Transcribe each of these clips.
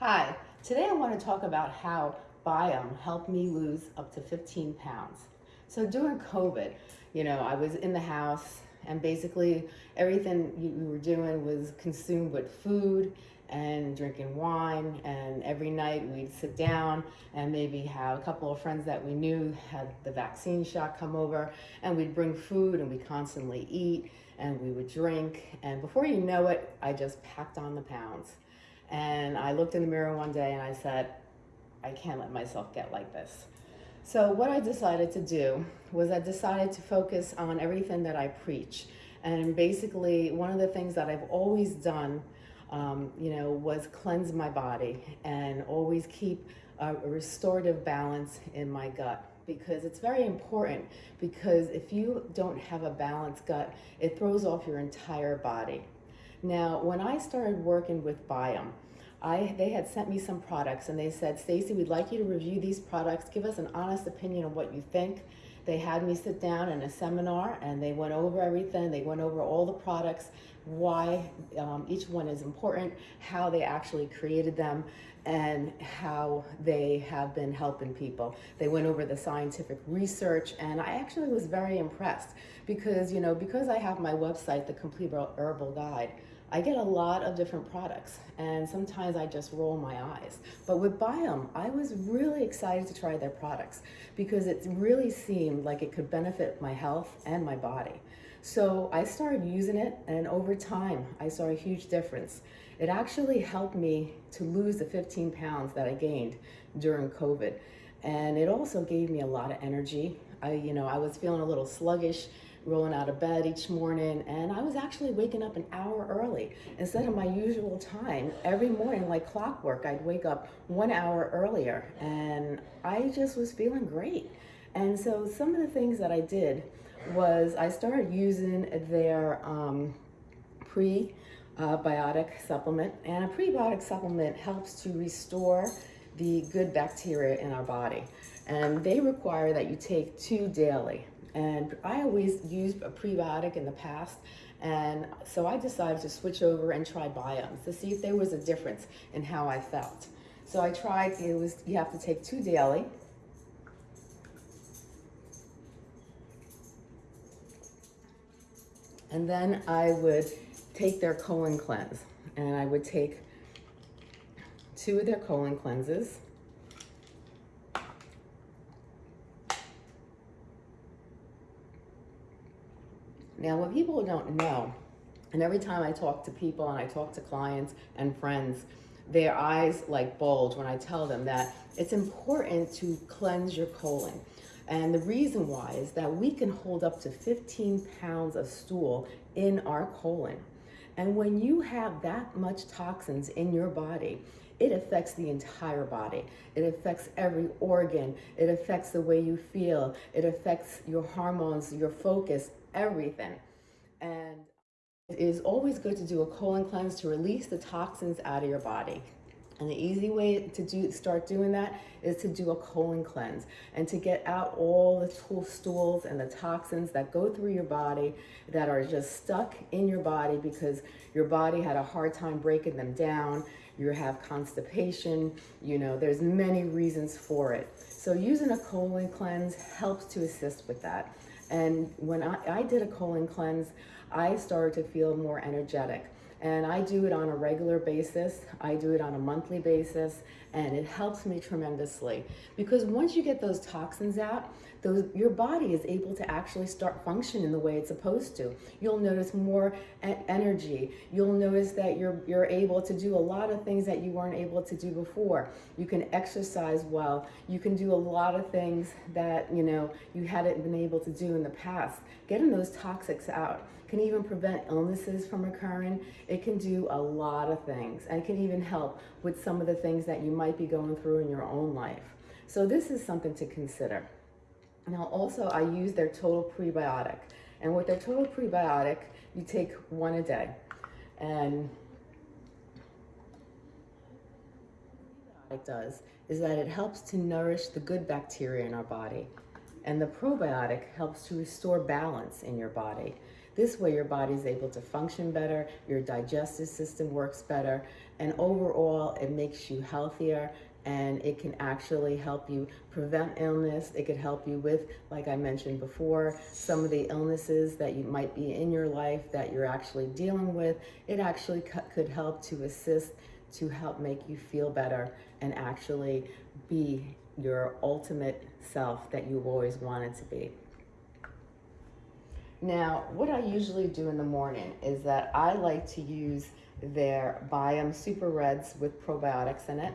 Hi, today I want to talk about how Biome helped me lose up to 15 pounds. So during COVID, you know, I was in the house and basically everything we were doing was consumed with food and drinking wine and every night we'd sit down and maybe have a couple of friends that we knew had the vaccine shot come over and we'd bring food and we constantly eat and we would drink and before you know it I just packed on the pounds and I looked in the mirror one day and I said I can't let myself get like this. So what I decided to do was I decided to focus on everything that I preach. And basically one of the things that I've always done um, you know, was cleanse my body and always keep a restorative balance in my gut. Because it's very important because if you don't have a balanced gut, it throws off your entire body. Now, when I started working with Biome, I, they had sent me some products and they said, Stacy, we'd like you to review these products. Give us an honest opinion of what you think. They had me sit down in a seminar and they went over everything. They went over all the products why um, each one is important, how they actually created them, and how they have been helping people. They went over the scientific research, and I actually was very impressed because, you know, because I have my website, The Complete Herbal Guide, I get a lot of different products and sometimes I just roll my eyes. But with Biome, I was really excited to try their products because it really seemed like it could benefit my health and my body. So I started using it and over time I saw a huge difference. It actually helped me to lose the 15 pounds that I gained during COVID. And it also gave me a lot of energy. I, you know, I was feeling a little sluggish rolling out of bed each morning and I was actually waking up an hour early instead of my usual time. Every morning, like clockwork, I'd wake up one hour earlier and I just was feeling great. And so some of the things that I did was I started using their um, prebiotic supplement. And a prebiotic supplement helps to restore the good bacteria in our body. And they require that you take two daily. And I always used a prebiotic in the past. And so I decided to switch over and try Biomes to see if there was a difference in how I felt. So I tried, it was, you have to take two daily. And then I would take their colon cleanse and I would take two of their colon cleanses. Now, what people don't know, and every time I talk to people and I talk to clients and friends, their eyes like bulge when I tell them that it's important to cleanse your colon. And the reason why is that we can hold up to 15 pounds of stool in our colon. And when you have that much toxins in your body, it affects the entire body. It affects every organ. It affects the way you feel. It affects your hormones, your focus, everything. And it is always good to do a colon cleanse to release the toxins out of your body. And the easy way to do start doing that is to do a colon cleanse and to get out all the stools and the toxins that go through your body that are just stuck in your body because your body had a hard time breaking them down. You have constipation, you know, there's many reasons for it. So using a colon cleanse helps to assist with that. And when I, I did a colon cleanse, I started to feel more energetic. And I do it on a regular basis. I do it on a monthly basis. And it helps me tremendously. Because once you get those toxins out, those, your body is able to actually start functioning the way it's supposed to. You'll notice more energy. You'll notice that you're, you're able to do a lot of things that you weren't able to do before. You can exercise well. You can do a lot of things that, you know, you hadn't been able to do in the past. Getting those toxics out can even prevent illnesses from occurring. It can do a lot of things and it can even help with some of the things that you might be going through in your own life. So this is something to consider. Now also I use their total prebiotic. And with their total prebiotic, you take one a day. And it does is that it helps to nourish the good bacteria in our body. And the probiotic helps to restore balance in your body. This way your body is able to function better, your digestive system works better, and overall it makes you healthier and it can actually help you prevent illness. It could help you with, like I mentioned before, some of the illnesses that you might be in your life that you're actually dealing with. It actually could help to assist to help make you feel better and actually be your ultimate self that you've always wanted to be. Now, what I usually do in the morning is that I like to use their Biome Super Reds with probiotics in it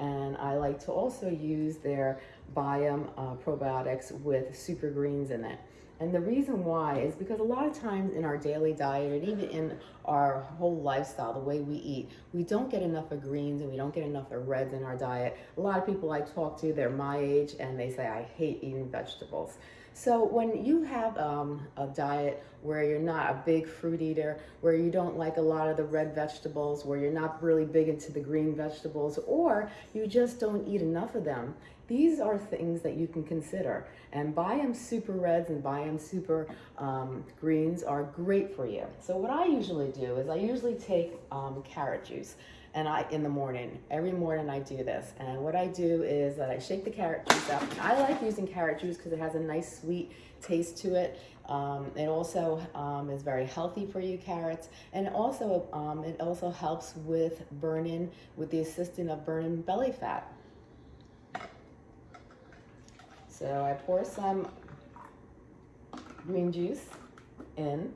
and I like to also use their Biome uh, probiotics with super greens in it. And the reason why is because a lot of times in our daily diet and even in our whole lifestyle, the way we eat, we don't get enough of greens and we don't get enough of reds in our diet. A lot of people I talk to, they're my age and they say, I hate eating vegetables. So when you have um, a diet where you're not a big fruit eater, where you don't like a lot of the red vegetables, where you're not really big into the green vegetables, or you just don't eat enough of them, these are things that you can consider. And Biome Super Reds and Biome Super um, Greens are great for you. So what I usually do is I usually take um, carrot juice and I in the morning. Every morning I do this. And what I do is that I shake the carrot juice up. I like using carrot juice because it has a nice sweet taste to it. Um, it also um, is very healthy for you, carrots. And also, um, it also helps with burning, with the assistance of burning belly fat. So I pour some green juice in.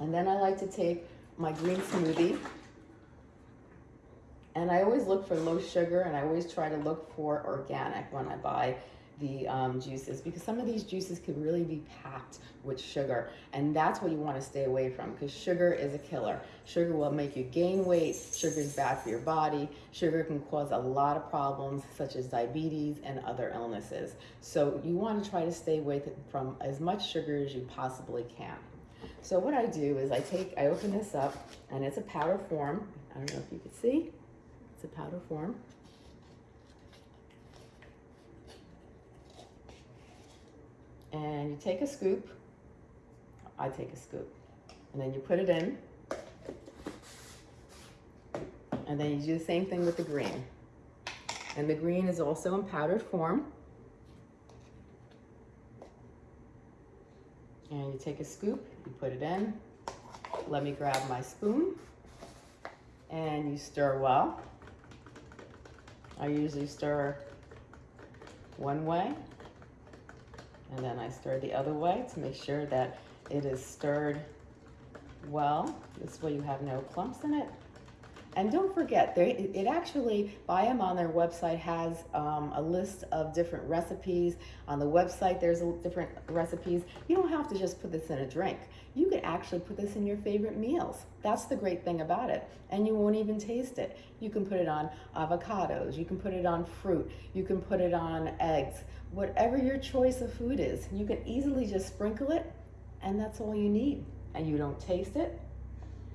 And then I like to take my green smoothie and I always look for low sugar and I always try to look for organic when I buy the um, juices because some of these juices can really be packed with sugar and that's what you want to stay away from because sugar is a killer. Sugar will make you gain weight, sugar is bad for your body, sugar can cause a lot of problems such as diabetes and other illnesses. So you want to try to stay away from as much sugar as you possibly can. So what I do is I take, I open this up and it's a powder form. I don't know if you can see. It's a powder form. And you take a scoop, I take a scoop, and then you put it in. And then you do the same thing with the green. And the green is also in powdered form. And you take a scoop, you put it in. Let me grab my spoon. And you stir well. I usually stir one way and then I stir the other way to make sure that it is stirred well. This way you have no clumps in it. And don't forget, they, it actually, Biome on their website has um, a list of different recipes. On the website, there's different recipes. You don't have to just put this in a drink. You could actually put this in your favorite meals. That's the great thing about it. And you won't even taste it. You can put it on avocados. You can put it on fruit. You can put it on eggs. Whatever your choice of food is, you can easily just sprinkle it and that's all you need. And you don't taste it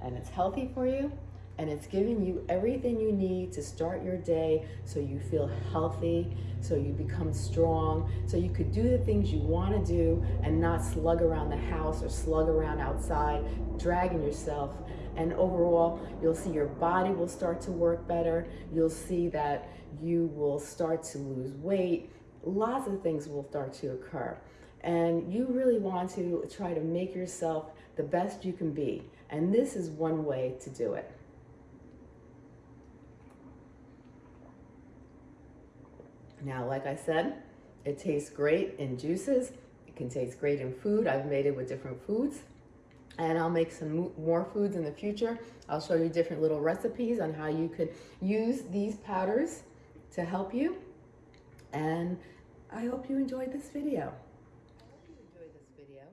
and it's healthy for you and it's giving you everything you need to start your day so you feel healthy, so you become strong, so you could do the things you want to do and not slug around the house or slug around outside, dragging yourself. And overall, you'll see your body will start to work better. You'll see that you will start to lose weight. Lots of things will start to occur. And you really want to try to make yourself the best you can be. And this is one way to do it. Now, like I said, it tastes great in juices. It can taste great in food. I've made it with different foods. And I'll make some more foods in the future. I'll show you different little recipes on how you could use these powders to help you. And I hope you enjoyed this video. I hope you enjoyed this video.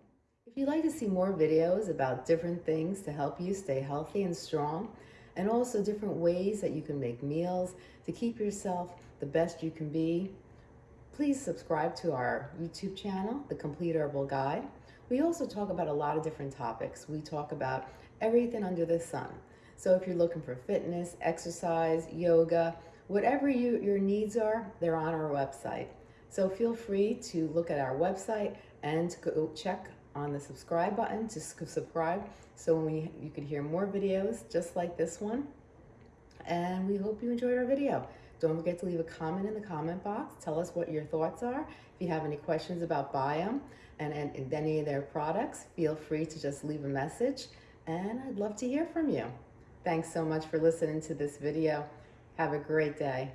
If you'd like to see more videos about different things to help you stay healthy and strong, and also different ways that you can make meals to keep yourself the best you can be. Please subscribe to our YouTube channel, The Complete Herbal Guide. We also talk about a lot of different topics. We talk about everything under the sun. So if you're looking for fitness, exercise, yoga, whatever you, your needs are, they're on our website. So feel free to look at our website and to go check on the subscribe button to subscribe so we, you could hear more videos just like this one. And we hope you enjoyed our video. Don't forget to leave a comment in the comment box. Tell us what your thoughts are. If you have any questions about Biome and, and, and any of their products, feel free to just leave a message. And I'd love to hear from you. Thanks so much for listening to this video. Have a great day.